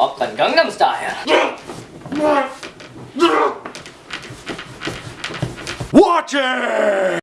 Oppan Gangnam Style. Watch it!